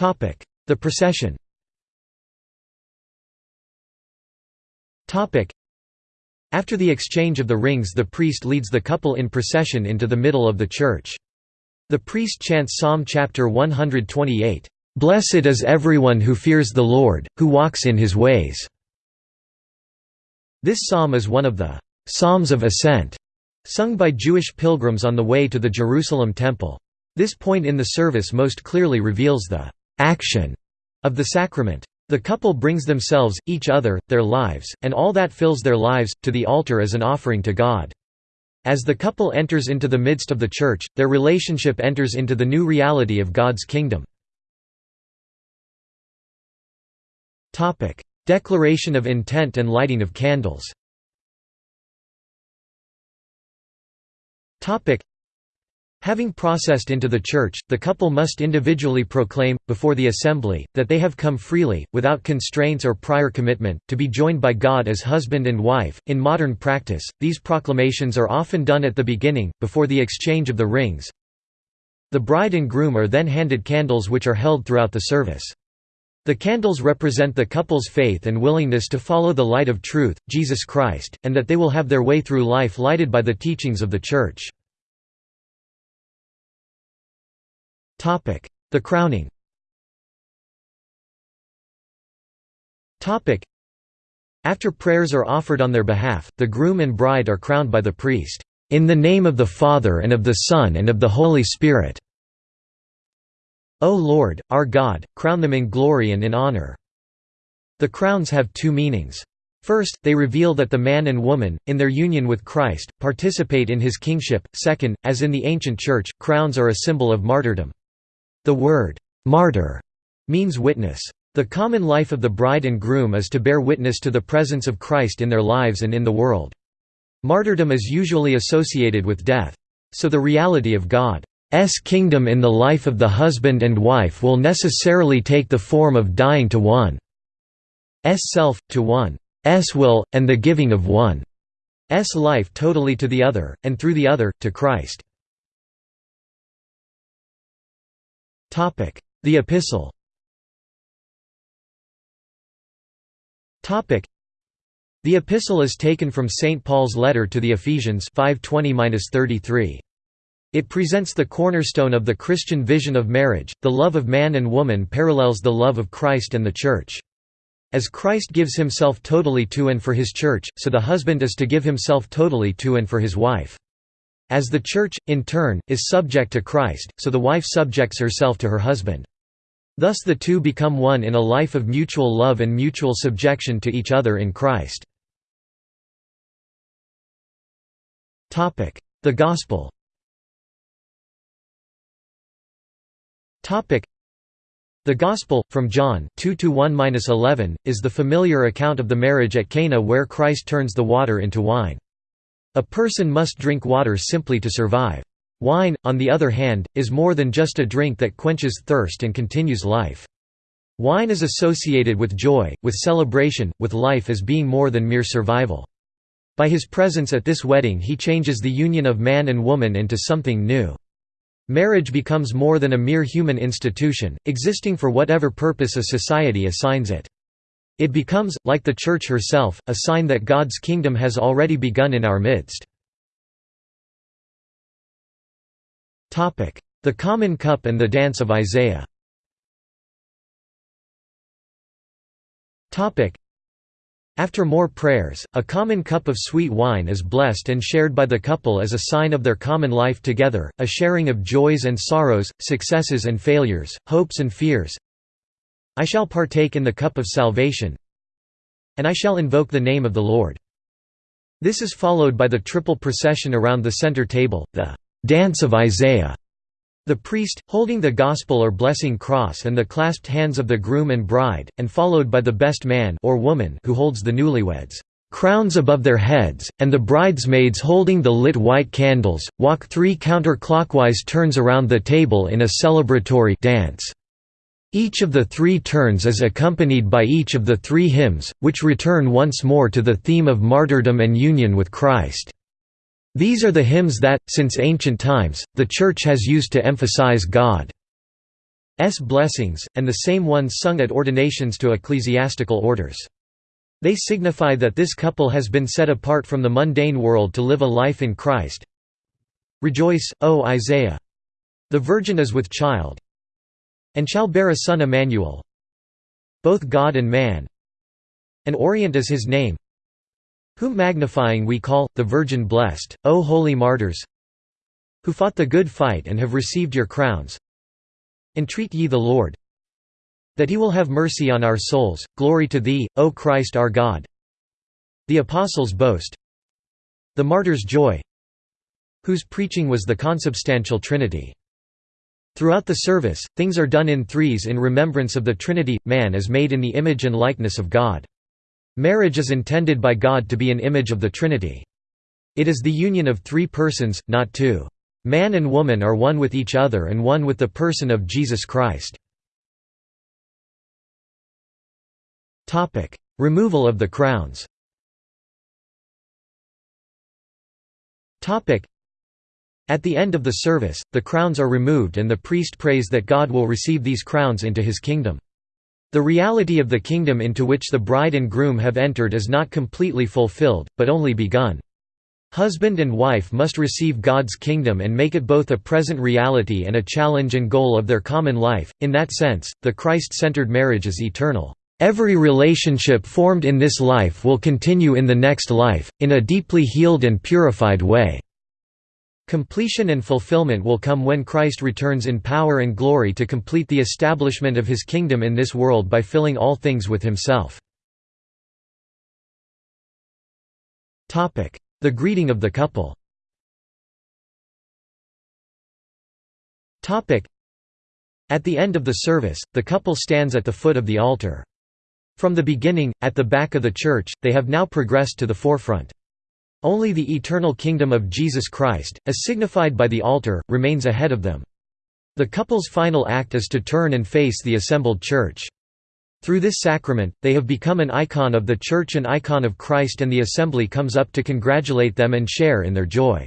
The procession After the exchange of the rings the priest leads the couple in procession into the middle of the church. The priest chants Psalm chapter 128, "'Blessed is everyone who fears the Lord, who walks in his ways'". This psalm is one of the "'Psalms of Ascent' sung by Jewish pilgrims on the way to the Jerusalem Temple. This point in the service most clearly reveals the "'action' of the sacrament. The couple brings themselves, each other, their lives, and all that fills their lives, to the altar as an offering to God. As the couple enters into the midst of the church, their relationship enters into the new reality of God's kingdom. Declaration of intent and lighting of candles Having processed into the church, the couple must individually proclaim, before the assembly, that they have come freely, without constraints or prior commitment, to be joined by God as husband and wife. In modern practice, these proclamations are often done at the beginning, before the exchange of the rings. The bride and groom are then handed candles which are held throughout the service. The candles represent the couple's faith and willingness to follow the light of truth, Jesus Christ, and that they will have their way through life lighted by the teachings of the Church. The crowning After prayers are offered on their behalf, the groom and bride are crowned by the priest, "...in the name of the Father and of the Son and of the Holy Spirit." O Lord, our God, crown them in glory and in honor. The crowns have two meanings. First, they reveal that the man and woman, in their union with Christ, participate in his kingship. Second, as in the ancient church, crowns are a symbol of martyrdom. The word, martyr, means witness. The common life of the bride and groom is to bear witness to the presence of Christ in their lives and in the world. Martyrdom is usually associated with death. So the reality of God's kingdom in the life of the husband and wife will necessarily take the form of dying to one's self, to one's will, and the giving of one's life totally to the other, and through the other, to Christ. The Epistle The Epistle is taken from St. Paul's letter to the Ephesians 5:20-33. It presents the cornerstone of the Christian vision of marriage. The love of man and woman parallels the love of Christ and the Church. As Christ gives himself totally to and for his Church, so the husband is to give himself totally to and for his wife. As the Church, in turn, is subject to Christ, so the wife subjects herself to her husband. Thus the two become one in a life of mutual love and mutual subjection to each other in Christ. The Gospel The Gospel, from John 2–1–11, is the familiar account of the marriage at Cana where Christ turns the water into wine. A person must drink water simply to survive. Wine, on the other hand, is more than just a drink that quenches thirst and continues life. Wine is associated with joy, with celebration, with life as being more than mere survival. By his presence at this wedding he changes the union of man and woman into something new. Marriage becomes more than a mere human institution, existing for whatever purpose a society assigns it. It becomes, like the Church herself, a sign that God's kingdom has already begun in our midst. The Common Cup and the Dance of Isaiah. After more prayers, a common cup of sweet wine is blessed and shared by the couple as a sign of their common life together, a sharing of joys and sorrows, successes and failures, hopes and fears, I shall partake in the cup of salvation and I shall invoke the name of the Lord. This is followed by the triple procession around the center table, the dance of Isaiah. The priest, holding the gospel or blessing cross and the clasped hands of the groom and bride, and followed by the best man or woman who holds the newlyweds' crowns above their heads, and the bridesmaids holding the lit white candles, walk three counterclockwise turns around the table in a celebratory dance. Each of the three turns is accompanied by each of the three hymns, which return once more to the theme of martyrdom and union with Christ. These are the hymns that, since ancient times, the Church has used to emphasize God's blessings, and the same ones sung at ordinations to ecclesiastical orders. They signify that this couple has been set apart from the mundane world to live a life in Christ. Rejoice, O Isaiah! The virgin is with child, and shall bear a son Emmanuel, both God and man, and Orient is his name, whom magnifying we call, the Virgin blessed, O holy martyrs, who fought the good fight and have received your crowns. Entreat ye the Lord, that he will have mercy on our souls, glory to thee, O Christ our God. The Apostles' boast The martyrs' joy whose preaching was the consubstantial Trinity. Throughout the service, things are done in threes in remembrance of the Trinity, man is made in the image and likeness of God. Marriage is intended by God to be an image of the Trinity. It is the union of three persons, not two. Man and woman are one with each other and one with the person of Jesus Christ. Removal of the crowns At the end of the service, the crowns are removed and the priest prays that God will receive these crowns into his kingdom. The reality of the kingdom into which the bride and groom have entered is not completely fulfilled, but only begun. Husband and wife must receive God's kingdom and make it both a present reality and a challenge and goal of their common life. In that sense, the Christ centered marriage is eternal. Every relationship formed in this life will continue in the next life, in a deeply healed and purified way. Completion and fulfillment will come when Christ returns in power and glory to complete the establishment of his kingdom in this world by filling all things with himself. The greeting of the couple At the end of the service, the couple stands at the foot of the altar. From the beginning, at the back of the church, they have now progressed to the forefront. Only the eternal kingdom of Jesus Christ, as signified by the altar, remains ahead of them. The couple's final act is to turn and face the assembled church. Through this sacrament, they have become an icon of the Church and icon of Christ and the assembly comes up to congratulate them and share in their joy.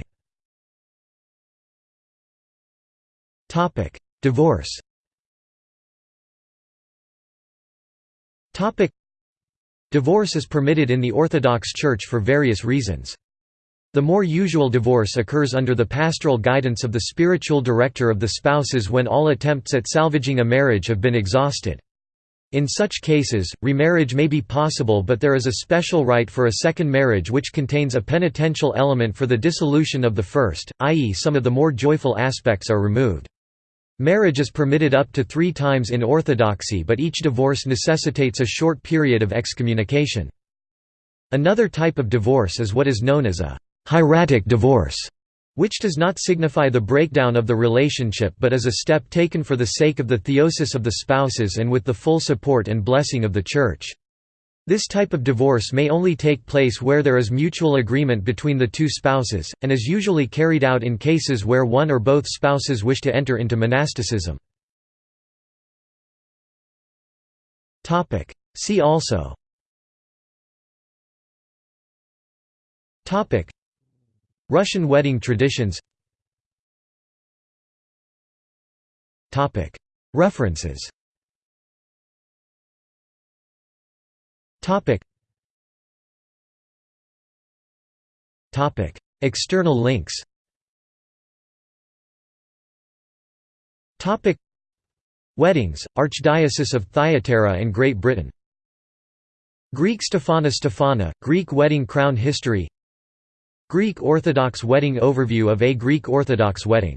Divorce Divorce is permitted in the Orthodox Church for various reasons. The more usual divorce occurs under the pastoral guidance of the spiritual director of the spouses when all attempts at salvaging a marriage have been exhausted. In such cases, remarriage may be possible but there is a special rite for a second marriage which contains a penitential element for the dissolution of the first, i.e. some of the more joyful aspects are removed. Marriage is permitted up to three times in Orthodoxy but each divorce necessitates a short period of excommunication. Another type of divorce is what is known as a «hieratic divorce», which does not signify the breakdown of the relationship but is a step taken for the sake of the theosis of the spouses and with the full support and blessing of the Church. This type of divorce may only take place where there is mutual agreement between the two spouses, and is usually carried out in cases where one or both spouses wish to enter into monasticism. See also Russian wedding traditions. References. External links. Weddings, Archdiocese of Thyatira and Great Britain. Greek Stephana Stephana, Greek wedding crown history Greek Orthodox wedding overview of a Greek Orthodox wedding